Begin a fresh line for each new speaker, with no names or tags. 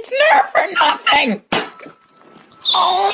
It's nerve for nothing! Oh,